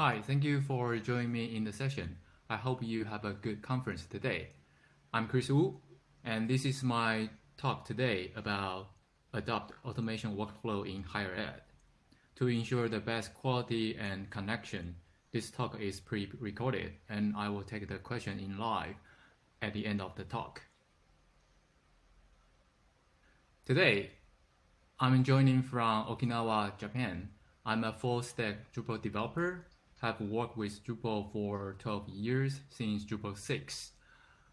Hi, thank you for joining me in the session. I hope you have a good conference today. I'm Chris Wu, and this is my talk today about adopt automation workflow in higher ed. To ensure the best quality and connection, this talk is pre-recorded, and I will take the question in live at the end of the talk. Today, I'm joining from Okinawa, Japan. I'm a full-stack Drupal developer, have worked with Drupal for 12 years since Drupal 6.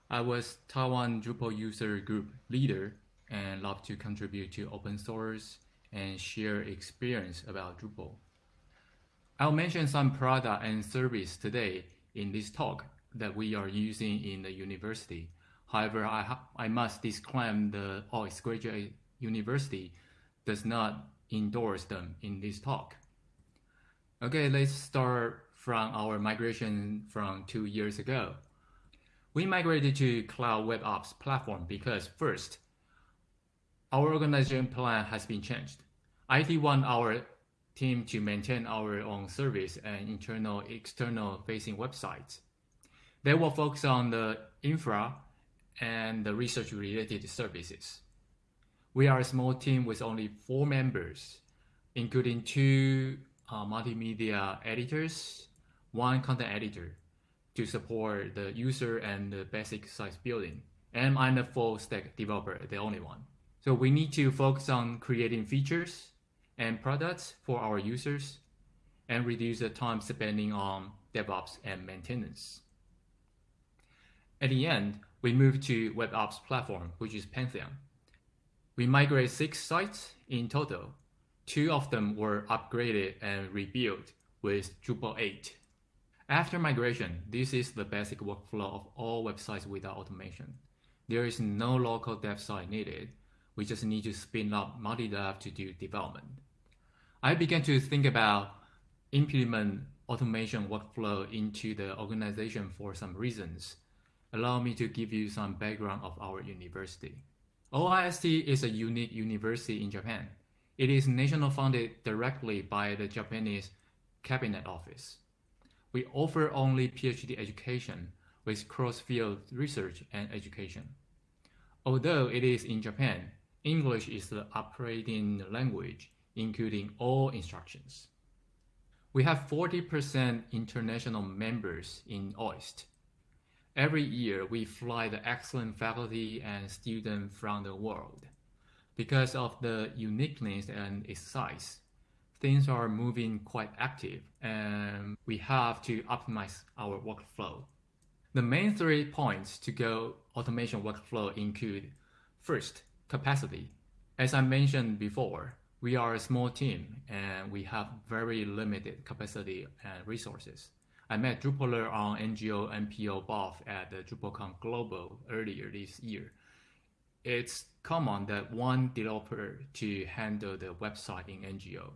I was Taiwan Drupal user group leader and love to contribute to open source and share experience about Drupal. I'll mention some product and service today in this talk that we are using in the university. However, I, I must disclaim the OIST Graduate University does not endorse them in this talk. Okay, let's start from our migration from two years ago. We migrated to Cloud Web Ops platform because first, our organization plan has been changed. IT want our team to maintain our own service and internal, external facing websites. They will focus on the infra and the research related services. We are a small team with only four members, including two uh, multimedia editors, one content editor to support the user and the basic site building. And I'm a full stack developer, the only one. So we need to focus on creating features and products for our users and reduce the time spending on DevOps and maintenance. At the end, we moved to WebOps platform, which is Pantheon. We migrate six sites in total. Two of them were upgraded and rebuilt with Drupal 8. After migration, this is the basic workflow of all websites without automation. There is no local dev site needed. We just need to spin up multi-dev to do development. I began to think about implement automation workflow into the organization for some reasons. Allow me to give you some background of our university. OIST is a unique university in Japan. It is national funded directly by the Japanese Cabinet Office. We offer only PhD education with cross-field research and education. Although it is in Japan, English is the operating language including all instructions. We have 40% international members in OIST. Every year, we fly the excellent faculty and students from the world. Because of the uniqueness and its size, things are moving quite active and we have to optimize our workflow. The main three points to go automation workflow include first, capacity. As I mentioned before, we are a small team and we have very limited capacity and resources. I met Drupaler on NGO NPO both at the DrupalCon Global earlier this year. It's common that one developer to handle the website in NGO.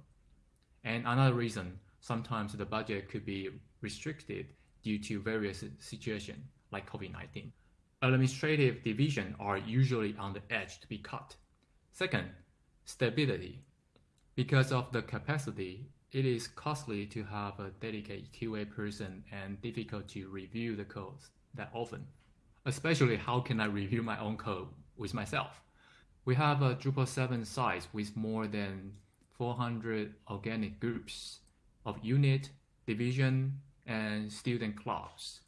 And another reason, sometimes the budget could be restricted due to various situations like COVID-19. Administrative division are usually on the edge to be cut. Second, stability. Because of the capacity, it is costly to have a dedicated QA person and difficult to review the code that often. Especially how can I review my own code with myself? We have a Drupal 7 site with more than 400 organic groups of unit, division, and student clubs.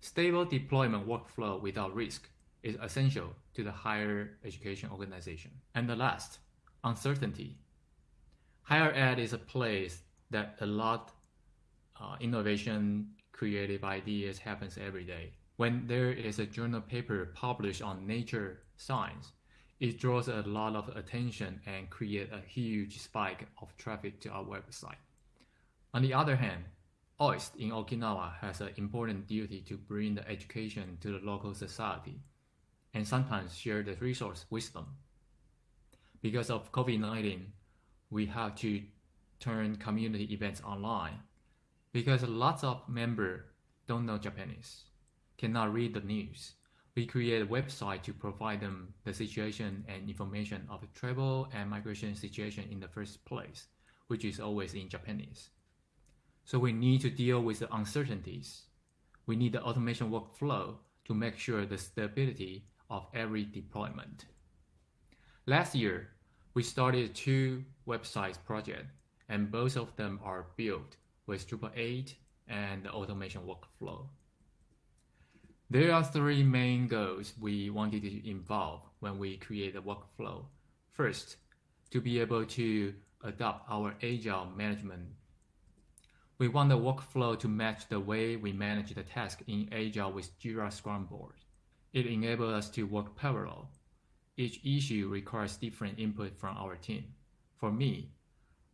Stable deployment workflow without risk is essential to the higher education organization. And the last, uncertainty. Higher ed is a place that a lot uh, innovation, creative ideas happens every day. When there is a journal paper published on nature science, it draws a lot of attention and create a huge spike of traffic to our website. On the other hand, OIST in Okinawa has an important duty to bring the education to the local society and sometimes share the resource wisdom. Because of COVID-19, we have to turn community events online because lots of members don't know Japanese, cannot read the news. We create a website to provide them the situation and information of the travel and migration situation in the first place, which is always in Japanese. So we need to deal with the uncertainties. We need the automation workflow to make sure the stability of every deployment. Last year, we started two websites project, and both of them are built with Drupal 8 and the automation workflow. There are three main goals we wanted to involve when we create a workflow. First, to be able to adopt our agile management. We want the workflow to match the way we manage the task in agile with Jira Scrum Board. It enables us to work parallel. Each issue requires different input from our team. For me,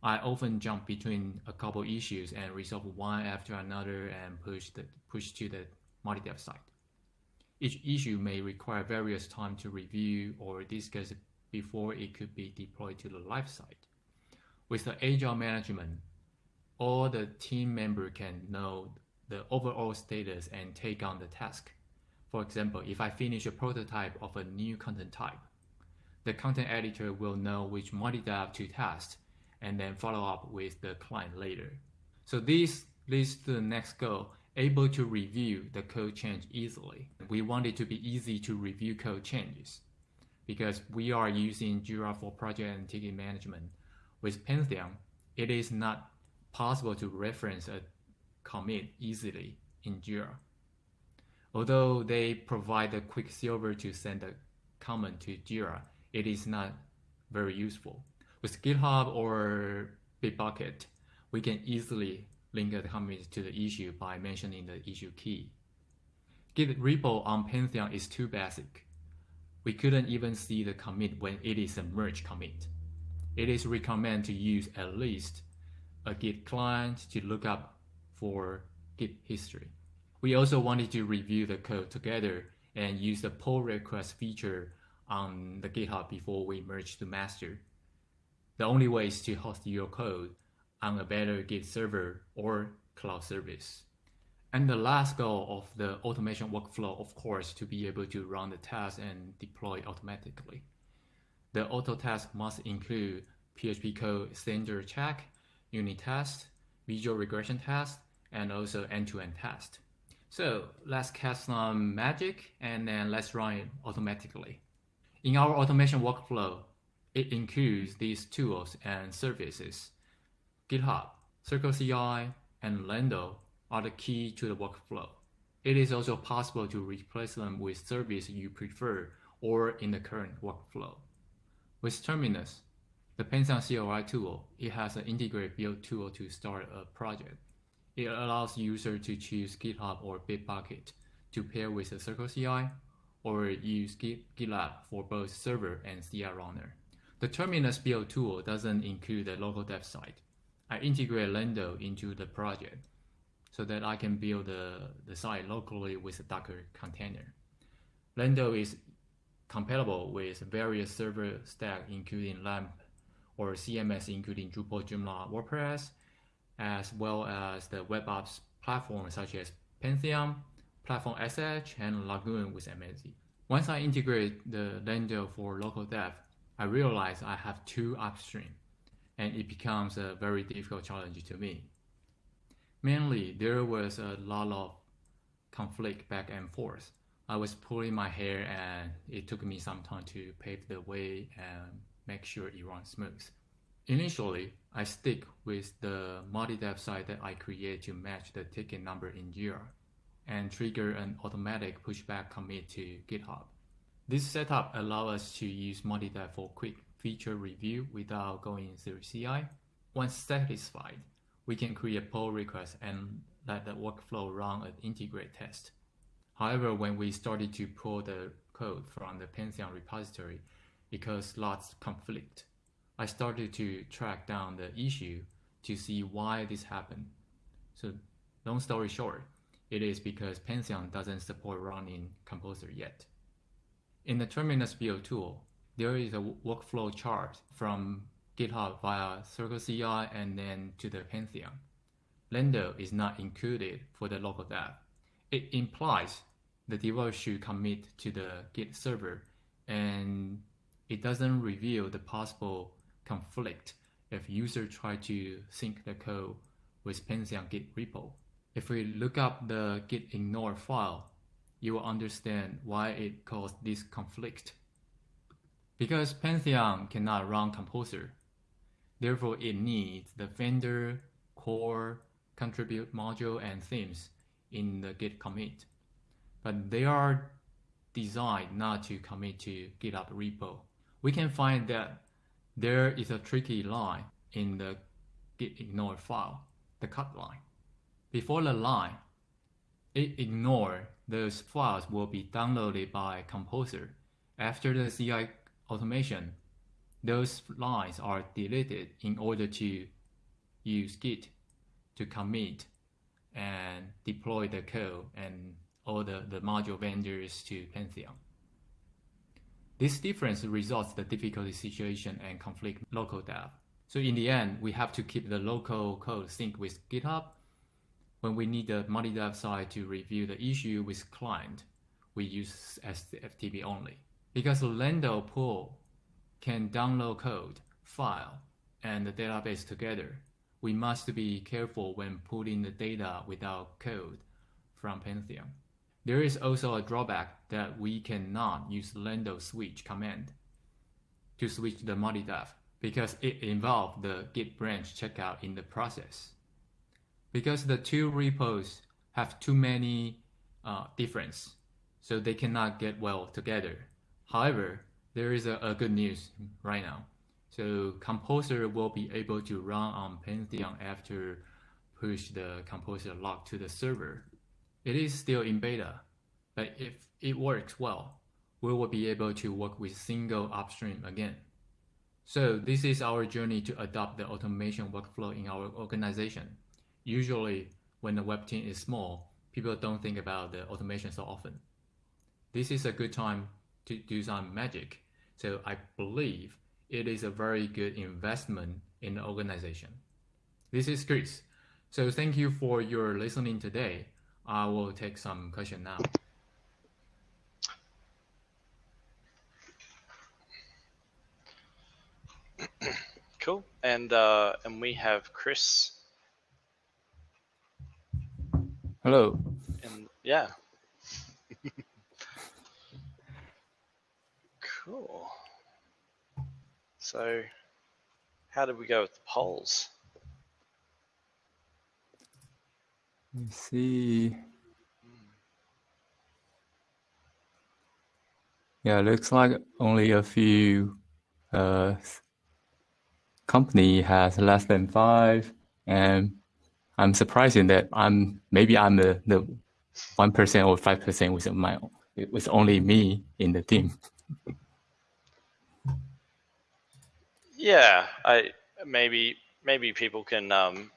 I often jump between a couple issues and resolve one after another and push the push to the multi-dev side. Each issue may require various time to review or discuss before it could be deployed to the live site. With the agile management, all the team member can know the overall status and take on the task. For example, if I finish a prototype of a new content type, the content editor will know which multi-dev to test and then follow up with the client later. So this leads to the next goal, able to review the code change easily. We want it to be easy to review code changes because we are using Jira for project and ticket management. With Pantheon, it is not possible to reference a commit easily in Jira. Although they provide a Quicksilver to send a comment to Jira, it is not very useful. With GitHub or Bitbucket, we can easily link the commit to the issue by mentioning the issue key. Git repo on Pantheon is too basic. We couldn't even see the commit when it is a merge commit. It is recommended to use at least a Git client to look up for Git history. We also wanted to review the code together and use the pull request feature on the GitHub before we merge to master. The only way is to host your code on a better Git server or cloud service. And the last goal of the automation workflow, of course, to be able to run the test and deploy automatically. The auto test must include PHP code standard check, unit test, visual regression test, and also end-to-end test. So let's cast some magic and then let's run it automatically. In our automation workflow, it includes these tools and services. GitHub, CircleCI, and Lando are the key to the workflow. It is also possible to replace them with service you prefer or in the current workflow. With Terminus, the Pantheon CLI tool, it has an integrated build tool to start a project. It allows users to choose GitHub or Bitbucket to pair with a CircleCI or use GitLab for both server and CI runner. The Terminus build tool doesn't include the local dev site. I integrate Lando into the project so that I can build the, the site locally with a Docker container. Lando is compatible with various server stack including LAMP or CMS including Drupal, Joomla, WordPress, as well as the WebOps platform such as Pantheon, Platform SH, and Lagoon with amazee. Once I integrate the Lando for local dev, I realize I have two upstream, and it becomes a very difficult challenge to me. Mainly, there was a lot of conflict back and forth. I was pulling my hair and it took me some time to pave the way and make sure it runs smooth. Initially, I stick with the multi-dev site that I create to match the ticket number in Jira and trigger an automatic pushback commit to GitHub. This setup allows us to use multi-dev for quick feature review without going through CI. Once satisfied, we can create a pull request and let the workflow run an integrate test. However, when we started to pull the code from the Pantheon repository, because lots conflict. I started to track down the issue to see why this happened. So long story short, it is because Pantheon doesn't support running Composer yet. In the Terminus build tool, there is a workflow chart from GitHub via CircleCI and then to the Pantheon. Lando is not included for the local dev. It implies the developer should commit to the Git server and it doesn't reveal the possible conflict if user try to sync the code with Pantheon Git repo. If we look up the git ignore file, you will understand why it caused this conflict. Because Pantheon cannot run Composer, therefore it needs the vendor, core, contribute module, and themes in the git commit. But they are designed not to commit to GitHub repo. We can find that there is a tricky line in the git ignore file, the cut line. Before the line, it ignore those files will be downloaded by Composer. After the CI automation, those lines are deleted in order to use Git to commit and deploy the code and all the, the module vendors to Pantheon. This difference results the difficulty situation and conflict local dev. So in the end, we have to keep the local code sync with GitHub. When we need the multi-dev side to review the issue with client, we use SFTP only. Because Lando pool can download code, file, and the database together, we must be careful when putting the data without code from Pantheon. There is also a drawback that we cannot use lando switch command to switch the multi-dev because it involves the git branch checkout in the process. Because the two repos have too many uh, difference, so they cannot get well together. However, there is a, a good news right now. So Composer will be able to run on Pantheon after push the Composer lock to the server. It is still in beta, but if it works well, we will be able to work with single upstream again. So this is our journey to adopt the automation workflow in our organization. Usually when the web team is small, people don't think about the automation so often. This is a good time to do some magic. So I believe it is a very good investment in the organization. This is Chris. So thank you for your listening today. I will take some question now. cool. And uh, and we have Chris. Hello. And yeah. Cool. So, how did we go with the polls? Let me see. Yeah, it looks like only a few uh, company has less than five, and I'm surprising that I'm maybe I'm the the one percent or five percent with my it was only me in the team. yeah, I maybe maybe people can um,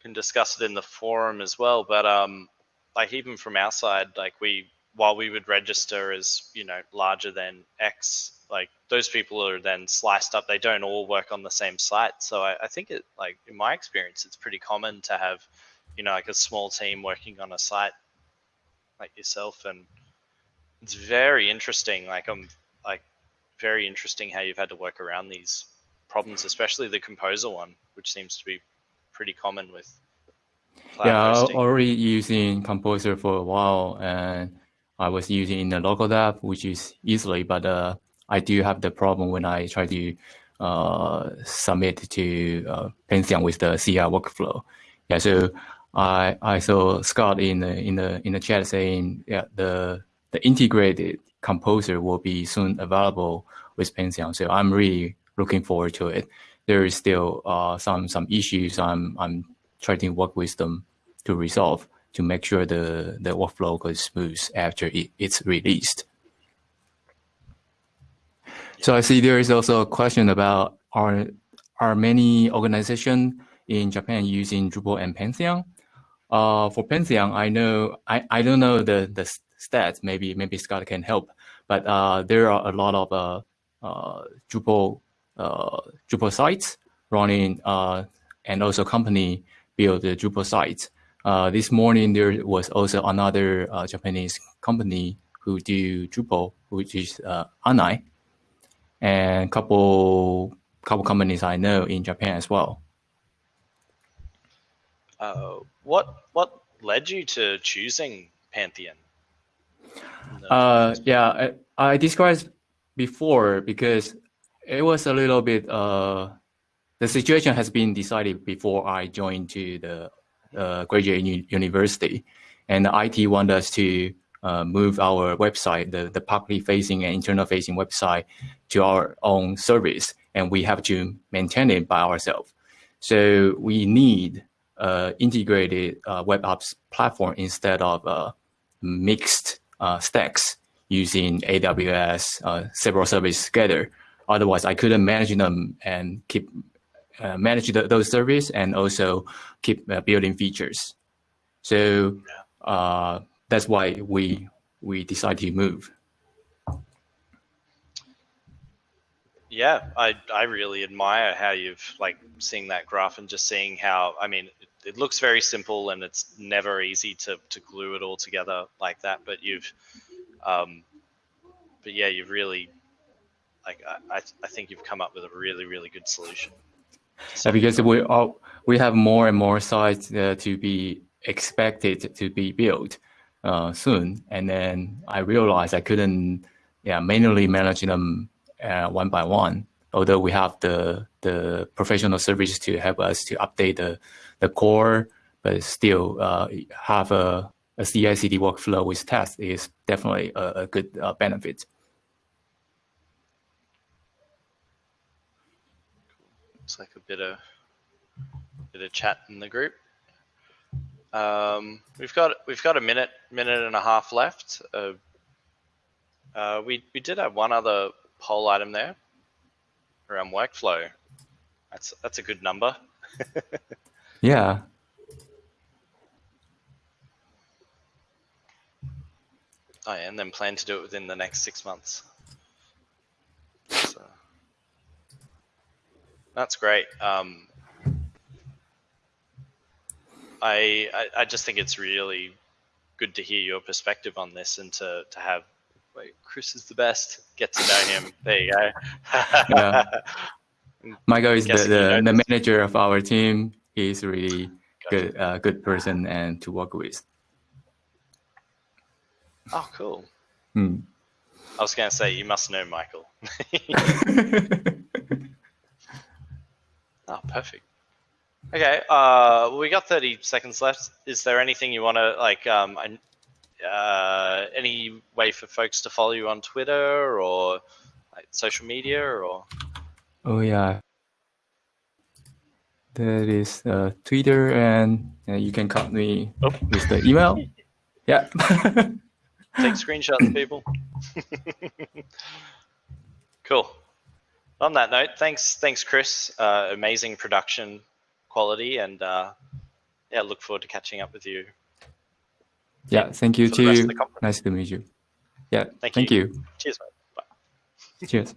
can discuss it in the forum as well. But um, like even from our side, like we while we would register as you know larger than X, like those people are then sliced up. They don't all work on the same site. So I, I think it like in my experience, it's pretty common to have you know like a small team working on a site like yourself, and it's very interesting. Like I'm like very interesting how you've had to work around these problems, especially the composer one, which seems to be pretty common with cloud yeah, hosting. already using Composer for a while, and I was using in the local dev, which is easily, but uh, I do have the problem when I try to uh, submit to uh, Pantheon with the CI workflow. Yeah, so I I saw Scott in the in the in the chat saying yeah the the integrated composer will be soon available with Pantheon. So I'm really looking forward to it there is still uh, some some issues I'm I'm trying to work with them to resolve to make sure the the workflow goes smooth after it, it's released. So I see there is also a question about are are many organizations in Japan using Drupal and Pantheon? Uh, for Pantheon, I know I, I don't know the the stats. Maybe maybe Scott can help, but uh, there are a lot of uh, uh Drupal Drupal sites running uh, and also company build the Drupal sites. Uh, this morning, there was also another Japanese company who do Drupal, which is Anai, and couple couple companies I know in Japan as well. Uh, what what led you to choosing Pantheon? Uh, yeah, I, I described before because it was a little bit. Uh, the situation has been decided before I joined to the uh, graduate university, and IT wanted us to uh, move our website, the, the publicly facing and internal facing website to our own service, and we have to maintain it by ourselves. So we need uh, integrated uh, WebOps platform instead of uh, mixed uh, stacks using AWS, uh, several services together. Otherwise, I couldn't manage them and keep uh, manage the, those services and also keep building features. So that's why we we decided to move. Yeah, I I really admire how you've like seeing that graph and just seeing how I mean it, it looks very simple and it's never easy to to glue it all together like that. But you've, um, but yeah, you've really like I I think you've come up with a really really good solution. Yeah, because we all we have more and more sites uh, to be expected to be built uh, soon, and then I realized I couldn't yeah manually manage them uh, one by one. Although we have the the professional services to help us to update the the core, but still uh, have a, a CI/CD workflow with tests is definitely a, a good uh, benefit. Looks like a bit of bit of chat in the group. Um, we've got we've got a minute minute and a half left. Uh, uh, we we did have one other poll item there around workflow. That's that's a good number. yeah. Oh, yeah, and then plan to do it within the next six months. That's great. Um, I, I, I just think it's really good to hear your perspective on this and to to have wait, Chris is the best. Get to know him. There you go. yeah. Michael is the, the, the, manager of our team. He's really good uh, good person and to work with. Oh, cool. Hmm. I was going to say you must know Michael. oh, perfect. Okay, uh, we got 30 seconds left. Is there anything you want to like? Um, uh, any way for folks to follow you on Twitter or like, social media or? Oh yeah, that is uh, Twitter, and uh, you can contact me oh. with the email. yeah. Take screenshots, people. cool. On that note, thanks, thanks, Chris. Uh, amazing production quality, and uh, yeah, look forward to catching up with you yeah, thank you too. Nice to meet you. Yeah, thank, thank you. you. Cheers, mate. Bye. Cheers.